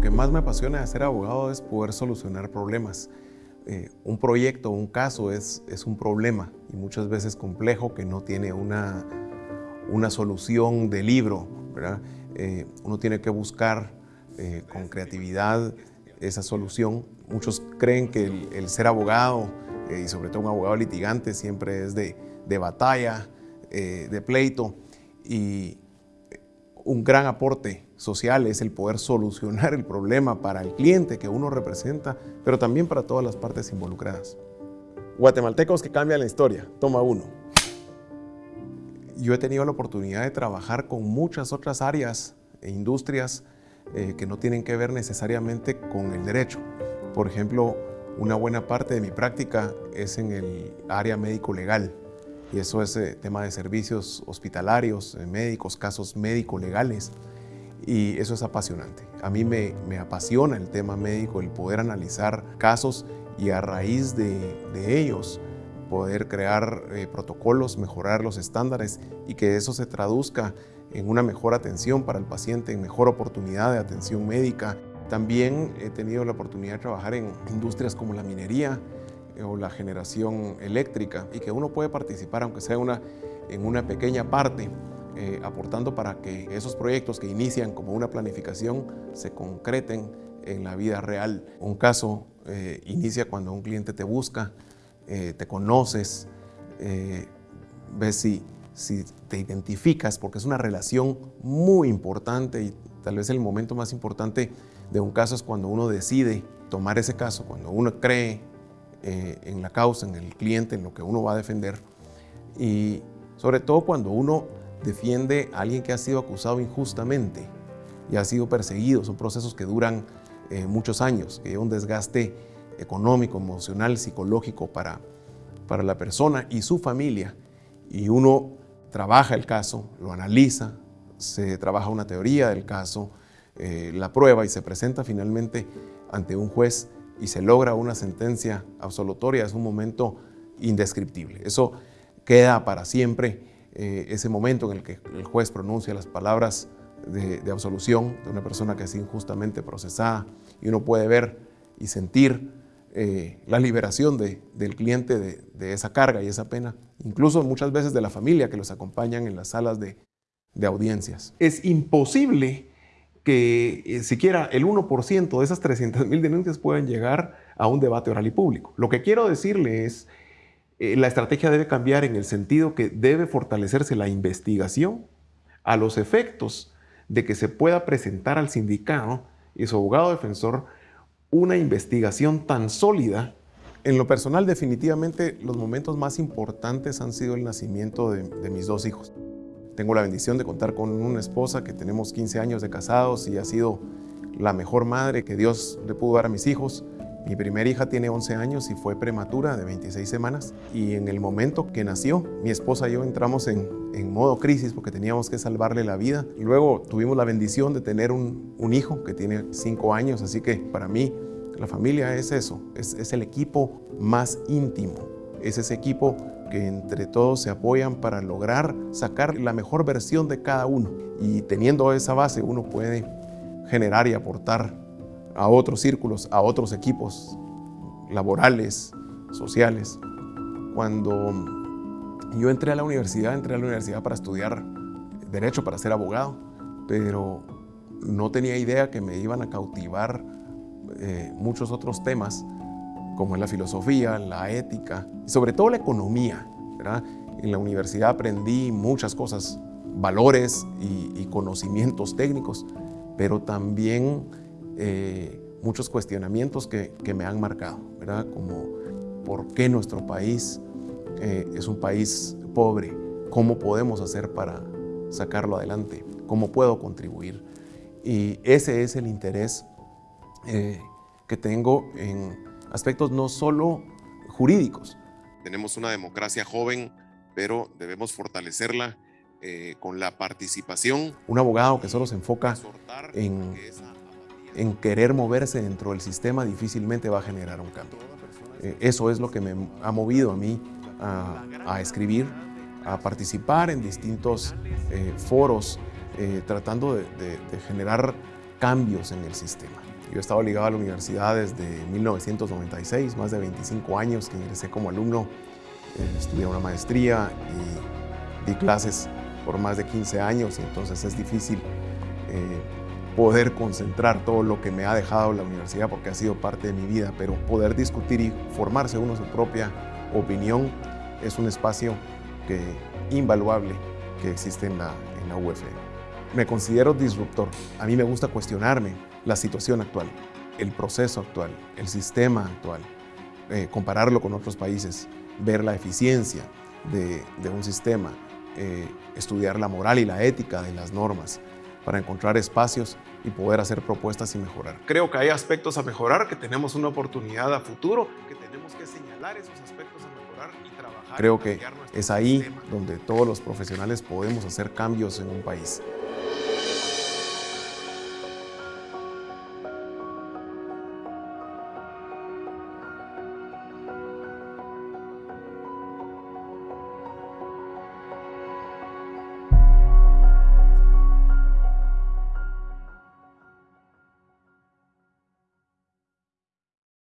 Lo que más me apasiona de ser abogado es poder solucionar problemas. Eh, un proyecto, un caso es, es un problema y muchas veces complejo que no tiene una, una solución de libro. Eh, uno tiene que buscar eh, con creatividad esa solución. Muchos creen que el, ser abogado, y sobre todo un abogado litigante, siempre es de, de batalla, de pleito y un gran aporte social es el poder solucionar el problema para el cliente que uno representa, pero también para todas las partes involucradas. Guatemaltecos que cambian la historia. Toma uno. Yo he tenido la oportunidad de trabajar con muchas otras áreas e industrias eh, que no tienen que ver necesariamente con el derecho. Por ejemplo, una buena parte de mi práctica es en el área médico-legal y eso es eh, tema de servicios hospitalarios, eh, médicos, casos médico-legales y eso es apasionante. A mí me, apasiona el tema médico, el poder analizar casos y a raíz de, ellos poder crear eh, protocolos, mejorar los estándares y que eso se traduzca en una mejor atención para el paciente, en mejor oportunidad de atención médica. También he tenido la oportunidad de trabajar en industrias como la minería, o la generación eléctrica y que uno puede participar, aunque sea una, en una pequeña parte, eh, aportando para que esos proyectos que inician como una planificación se concreten en la vida real. Un caso eh, inicia cuando un cliente te busca, eh, te conoces, ves si, si te identificas, porque es una relación muy importante y tal vez el momento más importante de un caso es cuando uno decide tomar ese caso, cuando uno cree eh, en la causa, en el cliente, en lo que uno va a defender. Y sobre todo cuando uno defiende a alguien que ha sido acusado injustamente y ha sido perseguido. Son procesos que duran eh, muchos años, que hay un desgaste económico, emocional, psicológico para, para la persona y su familia. Y uno trabaja el caso, lo analiza, se trabaja una teoría del caso, eh, la prueba y se presenta finalmente ante un juez y se logra una sentencia absolutoria, es un momento indescriptible. Eso queda para siempre, eh, ese momento en el que el juez pronuncia las palabras de, absolución de una persona que es injustamente procesada y uno puede ver y sentir eh, la liberación del cliente de, esa carga y esa pena, incluso muchas veces de la familia que los acompañan en las salas de, de audiencias. Es imposible que eh, siquiera el 1% de esas 300.000 denuncias pueden llegar a un debate oral y público. Lo que quiero decirle es, eh, la estrategia debe cambiar en el sentido que debe fortalecerse la investigación a los efectos de que se pueda presentar al sindicato y su abogado defensor una investigación tan sólida. En lo personal, definitivamente, los momentos más importantes han sido el nacimiento de mis dos hijos. Tengo la bendición de contar con una esposa que tenemos 15 años de casados y ha sido la mejor madre que Dios le pudo dar a mis hijos. Mi primera hija tiene 11 años y fue prematura de 26 semanas y en el momento que nació, mi esposa y yo entramos en, en modo crisis porque teníamos que salvarle la vida. Luego tuvimos la bendición de tener un, un hijo que tiene 5 años, así que para mí la familia es eso, es, es el equipo más íntimo, es ese equipo que entre todos se apoyan para lograr sacar la mejor versión de cada uno. Y teniendo esa base uno puede generar y aportar a otros círculos, a otros equipos laborales, sociales. Cuando yo entré a la universidad, entré a la universidad para estudiar Derecho, para ser abogado, pero no tenía idea que me iban a cautivar eh, muchos otros temas como es la filosofía, la ética y sobre todo la economía. En la universidad aprendí muchas cosas, valores y, conocimientos técnicos, pero también eh, muchos cuestionamientos que, me han marcado, ¿verdad? como por qué nuestro país eh, es un país pobre, cómo podemos hacer para sacarlo adelante, cómo puedo contribuir. Y ese es el interés eh, que tengo en aspectos no solo jurídicos. Tenemos una democracia joven, pero debemos fortalecerla eh, con la participación. Un abogado que solo se enfoca en, en querer moverse dentro del sistema difícilmente va a generar un cambio. Eh, eso es lo que me ha movido a mí a, escribir, a participar en distintos eh, foros, tratando de generar cambios en el sistema. Yo he estado ligado a la universidad desde 1996, más de 25 años que ingresé como alumno. Eh, estudié una maestría y di clases por más de 15 años, entonces es difícil eh, poder concentrar todo lo que me ha dejado la universidad porque ha sido parte de mi vida, pero poder discutir y formarse uno su propia opinión es un espacio que, invaluable que existe en la, en la. Me considero disruptor. A mí me gusta cuestionarme la situación actual, el proceso actual, el sistema actual, eh, compararlo con otros países, ver la eficiencia de, de un sistema, eh, estudiar la moral y la ética de las normas para encontrar espacios y poder hacer propuestas y mejorar. Creo que hay aspectos a mejorar, que tenemos una oportunidad a futuro, que tenemos que señalar esos aspectos a mejorar y trabajar. Creo que es ahí donde todos los profesionales podemos hacer cambios en un país.